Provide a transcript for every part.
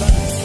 Bye.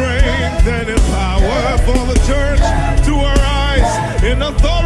strength and in power for the church to arise in authority.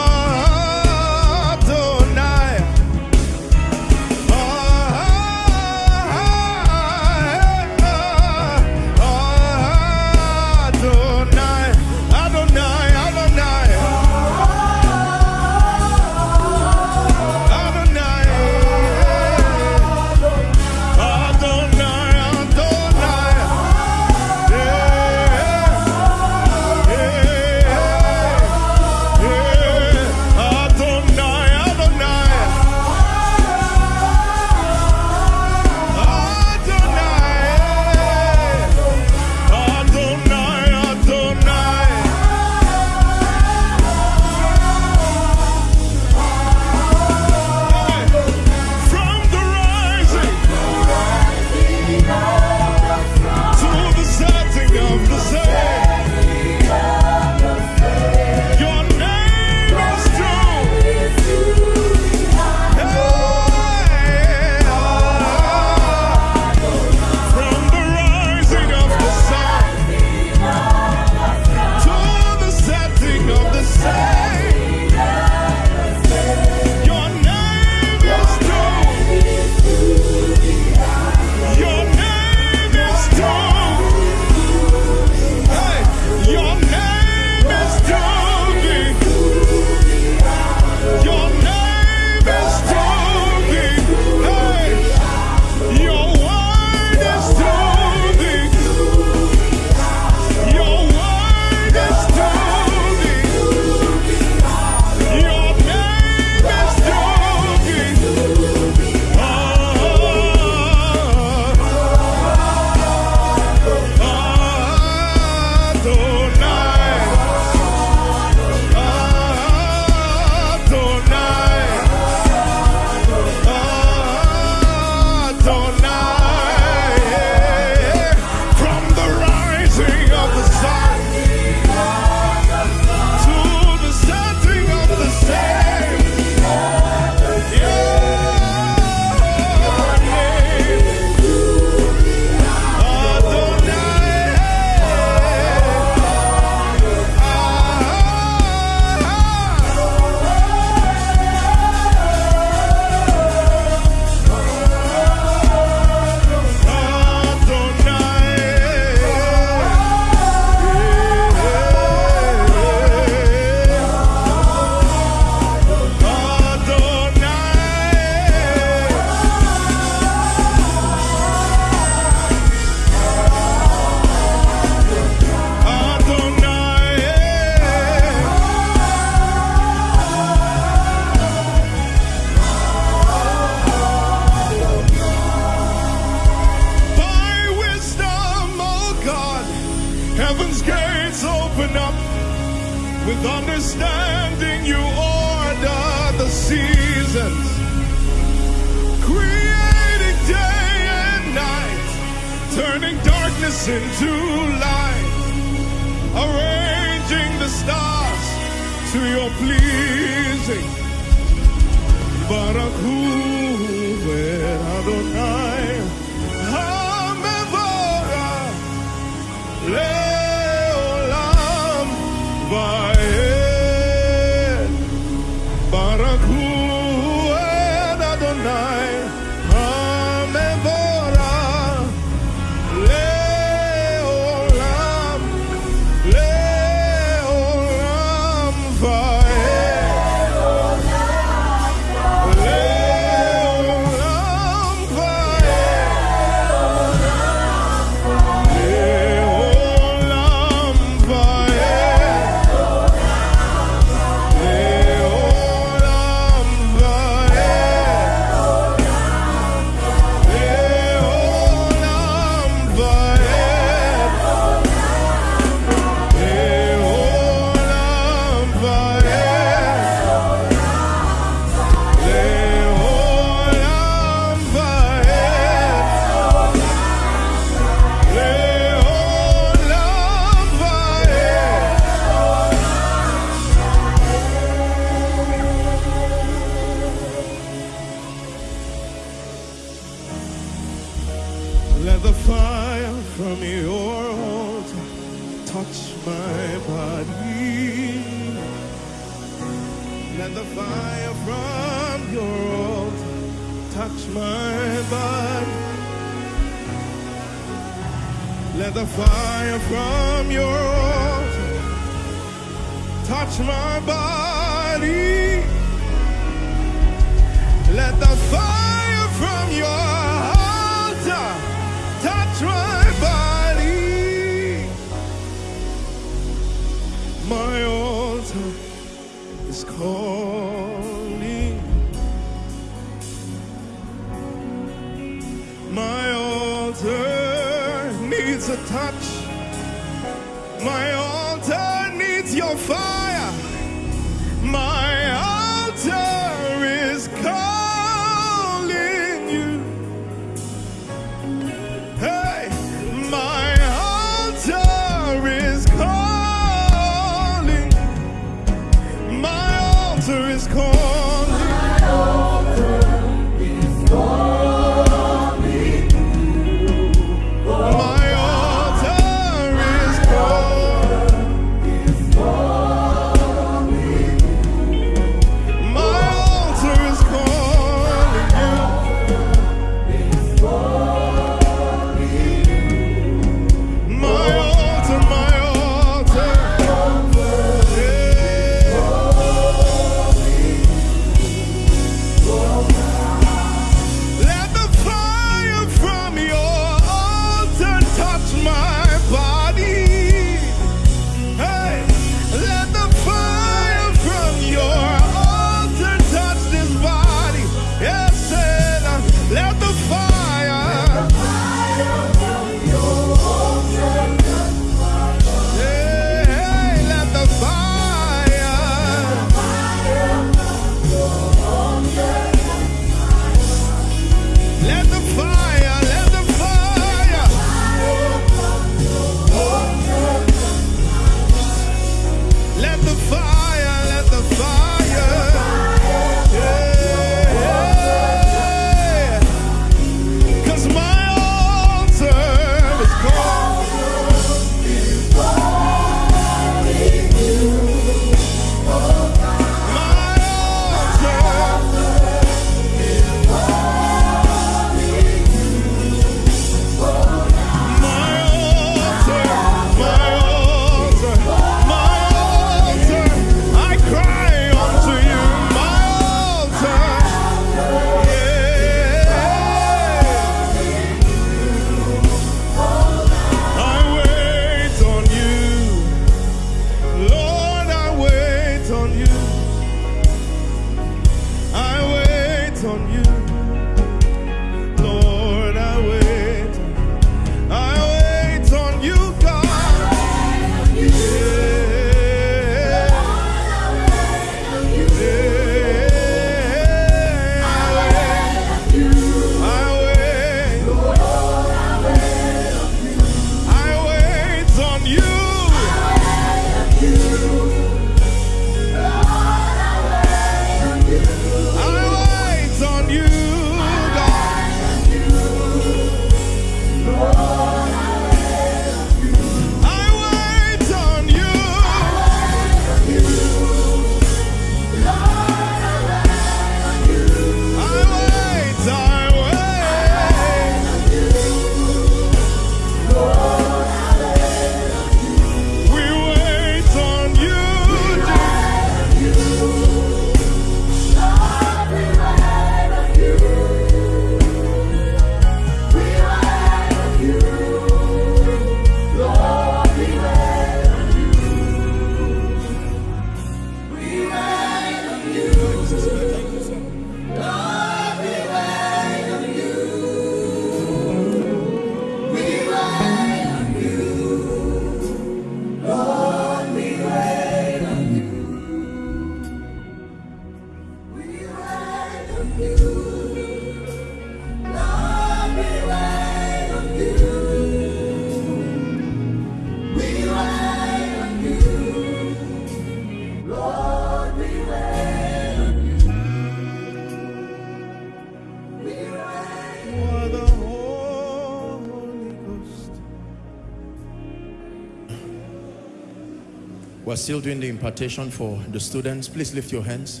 We're still doing the impartation for the students. Please lift your hands.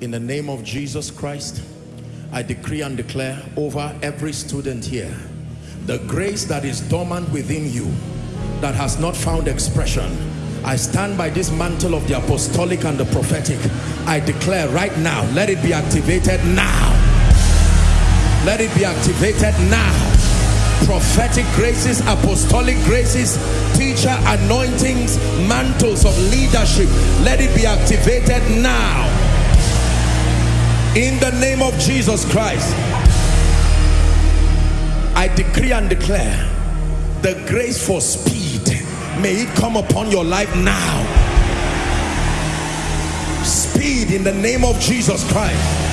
In the name of Jesus Christ, I decree and declare over every student here, the grace that is dormant within you, that has not found expression, I stand by this mantle of the apostolic and the prophetic. I declare right now, let it be activated now. Let it be activated now prophetic graces, apostolic graces, teacher anointings, mantles of leadership. Let it be activated now. In the name of Jesus Christ, I decree and declare the grace for speed. May it come upon your life now. Speed in the name of Jesus Christ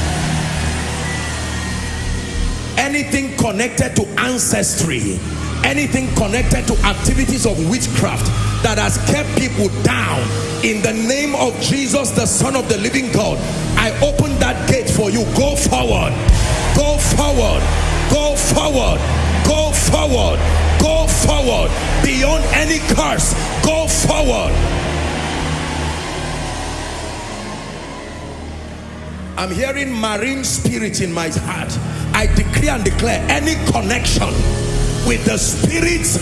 anything connected to ancestry anything connected to activities of witchcraft that has kept people down in the name of Jesus the son of the living God I open that gate for you. Go forward. Go forward. Go forward. Go forward. Go forward. Beyond any curse go forward I'm hearing marine spirit in my heart. I decree and declare any connection with the spirits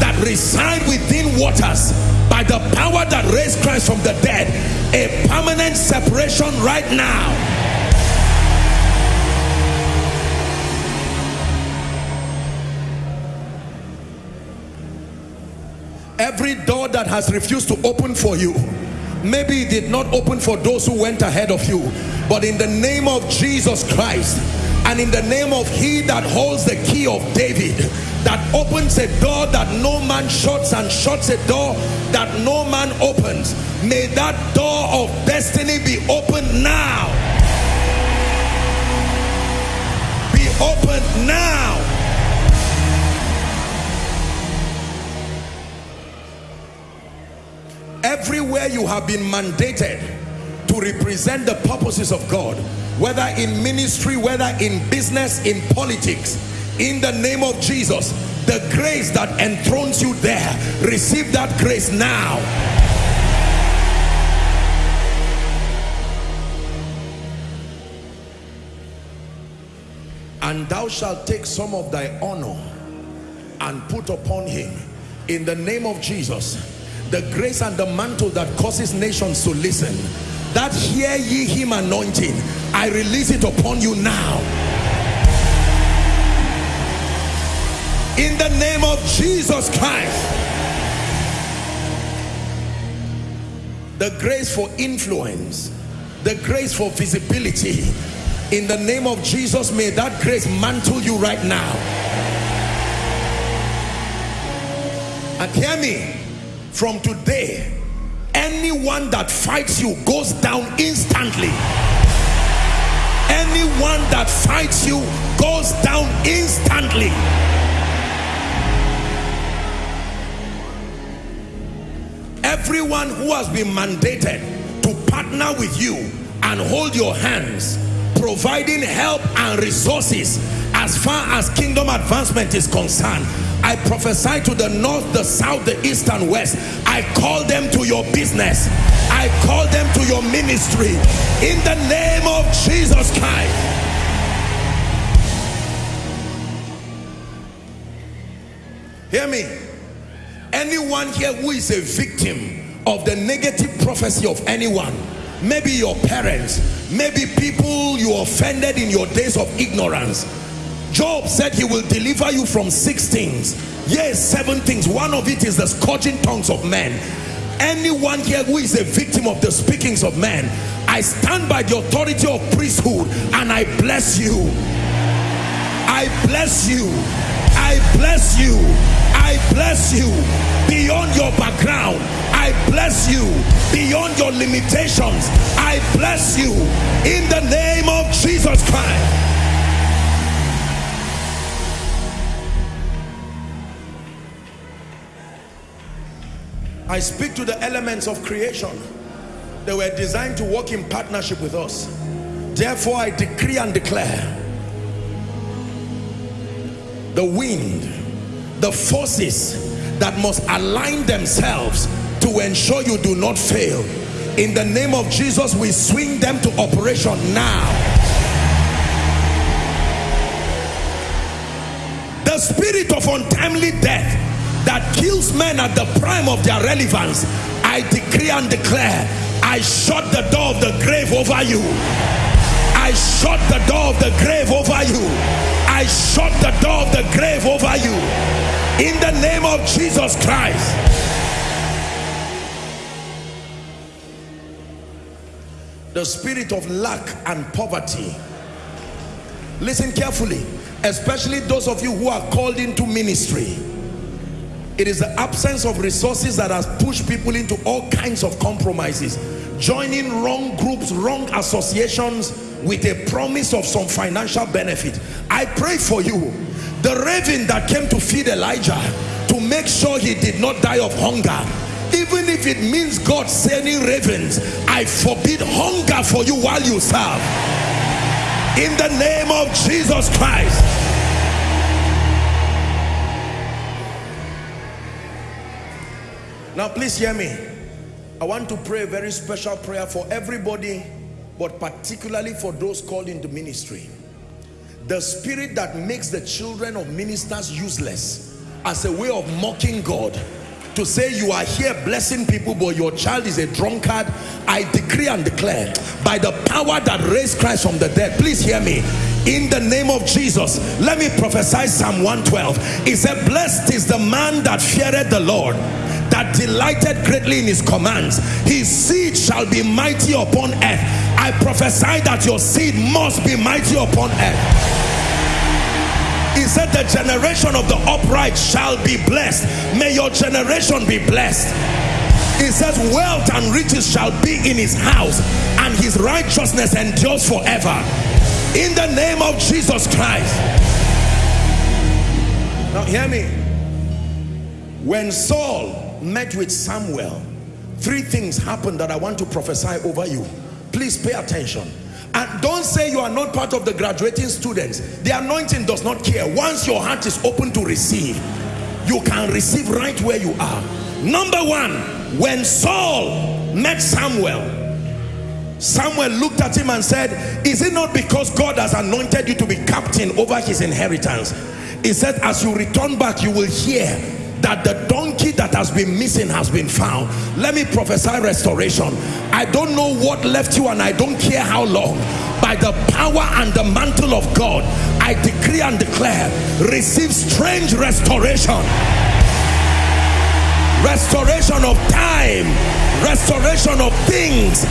that reside within waters by the power that raised Christ from the dead, a permanent separation right now. Every door that has refused to open for you, maybe it did not open for those who went ahead of you but in the name of Jesus Christ and in the name of he that holds the key of David that opens a door that no man shuts and shuts a door that no man opens may that door of destiny be opened now. Be opened now everywhere you have been mandated to represent the purposes of God whether in ministry whether in business in politics in the name of Jesus the grace that enthrones you there receive that grace now. And thou shalt take some of thy honor and put upon him in the name of Jesus the grace and the mantle that causes nations to listen that hear ye him anointing I release it upon you now. In the name of Jesus Christ. The grace for influence the grace for visibility. In the name of Jesus may that grace mantle you right now. And hear me from today anyone that fights you goes down instantly. Anyone that fights you goes down instantly. Everyone who has been mandated to partner with you and hold your hands providing help and resources as far as kingdom advancement is concerned I prophesy to the north, the south, the east and west. I call them to your business. I call them to your ministry. In the name of Jesus Christ. Hear me. Anyone here who is a victim of the negative prophecy of anyone, maybe your parents, maybe people you offended in your days of ignorance, Job said he will deliver you from six things. Yes, seven things. One of it is the scourging tongues of men. Anyone here who is a victim of the speakings of men, I stand by the authority of priesthood and I bless you. I bless you. I bless you. I bless you beyond your background. I bless you beyond your limitations. I bless you in the name of Jesus Christ. I speak to the elements of creation. They were designed to work in partnership with us. Therefore, I decree and declare the wind, the forces that must align themselves to ensure you do not fail. In the name of Jesus, we swing them to operation now. The spirit of untimely death that kills men at the prime of their relevance, I decree and declare, I shut the door of the grave over you. I shut the door of the grave over you. I shut the door of the grave over you. In the name of Jesus Christ. The spirit of lack and poverty. Listen carefully, especially those of you who are called into ministry. It is the absence of resources that has pushed people into all kinds of compromises. Joining wrong groups, wrong associations with a promise of some financial benefit. I pray for you. The raven that came to feed Elijah to make sure he did not die of hunger. Even if it means God sending ravens, I forbid hunger for you while you serve. In the name of Jesus Christ. Now, please hear me. I want to pray a very special prayer for everybody, but particularly for those called into ministry. The spirit that makes the children of ministers useless as a way of mocking God to say you are here blessing people but your child is a drunkard I decree and declare by the power that raised Christ from the dead please hear me in the name of Jesus let me prophesy Psalm 112 it said blessed is the man that feareth the Lord that delighted greatly in his commands his seed shall be mighty upon earth. I prophesy that your seed must be mighty upon earth. He said the generation of the upright shall be blessed. May your generation be blessed. He says wealth and riches shall be in his house and his righteousness endures forever. In the name of Jesus Christ. Now hear me. When Saul met with Samuel, three things happened that I want to prophesy over you. Please pay attention. And don't say you are not part of the graduating students. The anointing does not care. Once your heart is open to receive, you can receive right where you are. Number one, when Saul met Samuel, Samuel looked at him and said, is it not because God has anointed you to be captain over his inheritance? He said, as you return back, you will hear that the that has been missing has been found. Let me prophesy restoration. I don't know what left you and i don't care how long. By the power and the mantle of god i decree and declare receive strange restoration. Restoration of time. Restoration of things.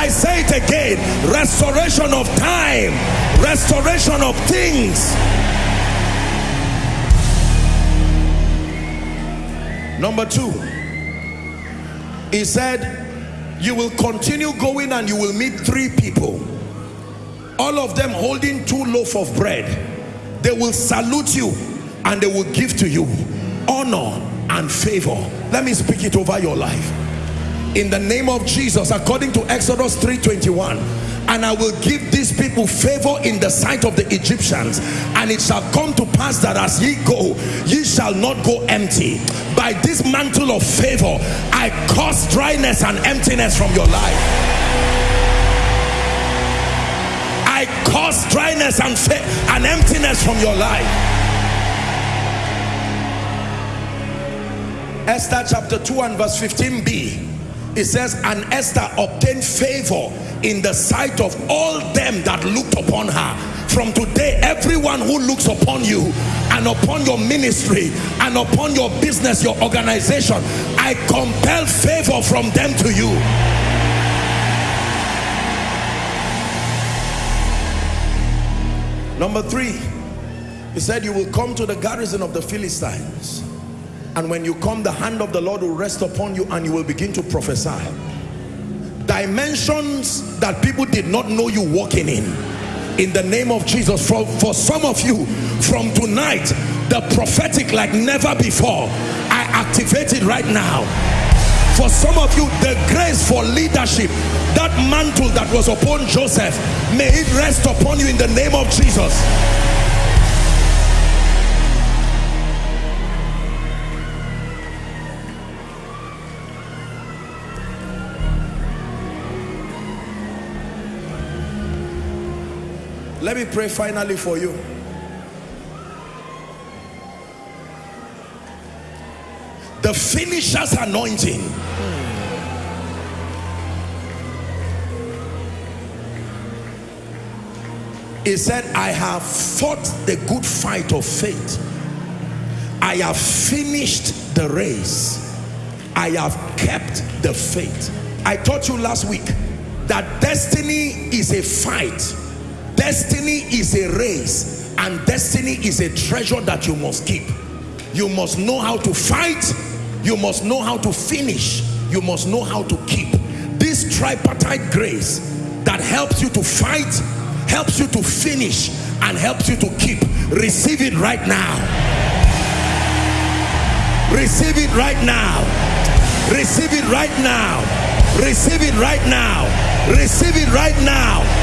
I say it again. Restoration of time. Restoration of things Number two, he said, you will continue going and you will meet three people. All of them holding two loaf of bread. They will salute you and they will give to you honor and favor. Let me speak it over your life. In the name of Jesus, according to Exodus 3.21, and I will give these people favor in the sight of the Egyptians. And it shall come to pass that as ye go ye shall not go empty. By this mantle of favor I cause dryness and emptiness from your life. I cause dryness and, and emptiness from your life. Esther chapter 2 and verse 15b it says and Esther obtained favor in the sight of all them that looked upon her. From today everyone who looks upon you and upon your ministry and upon your business your organization I compel favor from them to you. Number three he said you will come to the garrison of the Philistines. And when you come the hand of the Lord will rest upon you and you will begin to prophesy dimensions that people did not know you walking in. In the name of Jesus for, for some of you from tonight the prophetic like never before I activate it right now. For some of you the grace for leadership that mantle that was upon Joseph may it rest upon you in the name of Jesus me pray finally for you. The finisher's anointing. He said, I have fought the good fight of faith. I have finished the race. I have kept the faith. I taught you last week that destiny is a fight. Destiny is a race. And destiny is a treasure that you must keep. You must know how to fight. You must know how to finish. You must know how to keep. This tripartite grace that helps you to fight, helps you to finish, and helps you to keep. Receive it right now. Receive it right now. Receive it right now. Receive it right now. Receive it right now.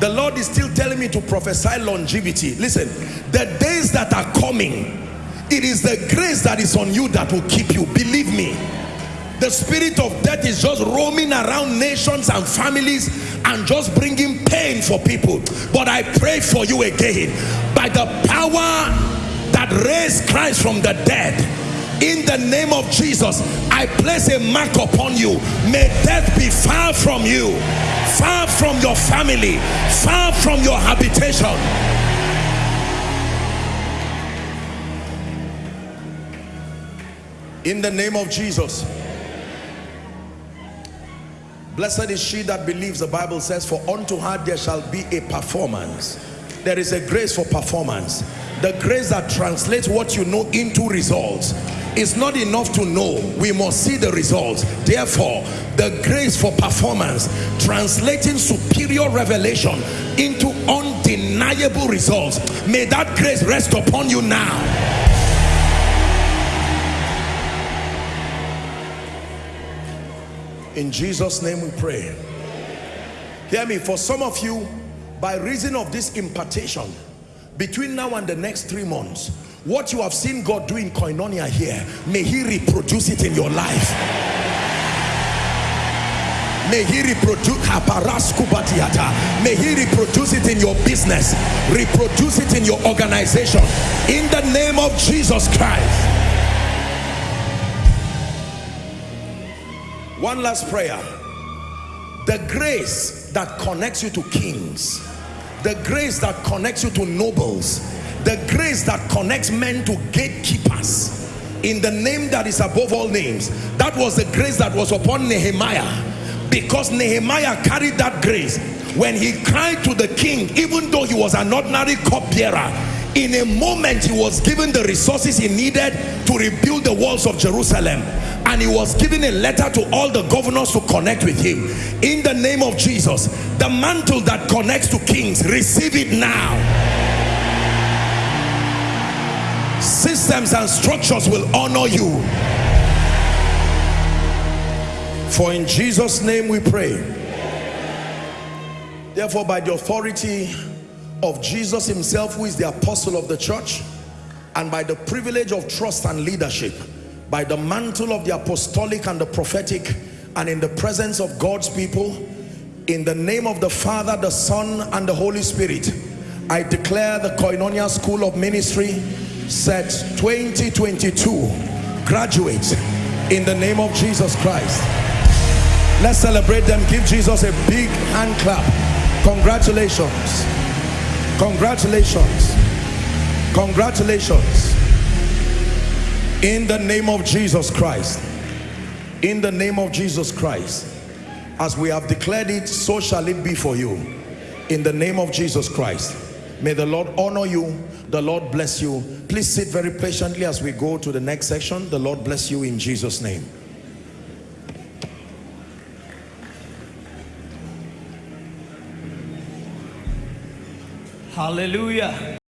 The Lord is still telling me to prophesy longevity. Listen, the days that are coming, it is the grace that is on you that will keep you. Believe me. The spirit of death is just roaming around nations and families and just bringing pain for people. But I pray for you again by the power that raised Christ from the dead in the name of Jesus I place a mark upon you. May death be far from you far from your family far from your habitation. In the name of Jesus. Blessed is she that believes the Bible says for unto her there shall be a performance there is a grace for performance. The grace that translates what you know into results it's not enough to know. We must see the results. Therefore the grace for performance translating superior revelation into undeniable results may that grace rest upon you now. In jesus name we pray. Hear me for some of you by reason of this impartation between now and the next three months what you have seen God do in koinonia here may he reproduce it in your life. May he reproduce may he reproduce it in your business. Reproduce it in your organization. In the name of Jesus Christ. One last prayer. The grace that connects you to kings the grace that connects you to nobles. The grace that connects men to gatekeepers. In the name that is above all names. That was the grace that was upon Nehemiah. Because Nehemiah carried that grace. When he cried to the king even though he was an ordinary cupbearer in a moment he was given the resources he needed to rebuild the walls of Jerusalem. And he was given a letter to all the governors to connect with him. In the name of Jesus the mantle that connects to kings receive it now. Systems and structures will honor you. For in Jesus name we pray. Therefore by the authority of Jesus himself who is the apostle of the church and by the privilege of trust and leadership by the mantle of the apostolic and the prophetic and in the presence of God's people in the name of the Father the Son and the Holy Spirit I declare the Koinonia School of Ministry set 2022 graduates in the name of Jesus Christ. Let's celebrate them. Give Jesus a big hand clap. Congratulations congratulations. Congratulations. In the name of Jesus Christ. In the name of Jesus Christ. As we have declared it so shall it be for you. In the name of Jesus Christ. May the Lord honor you. The Lord bless you. Please sit very patiently as we go to the next section. The Lord bless you in Jesus name Hallelujah.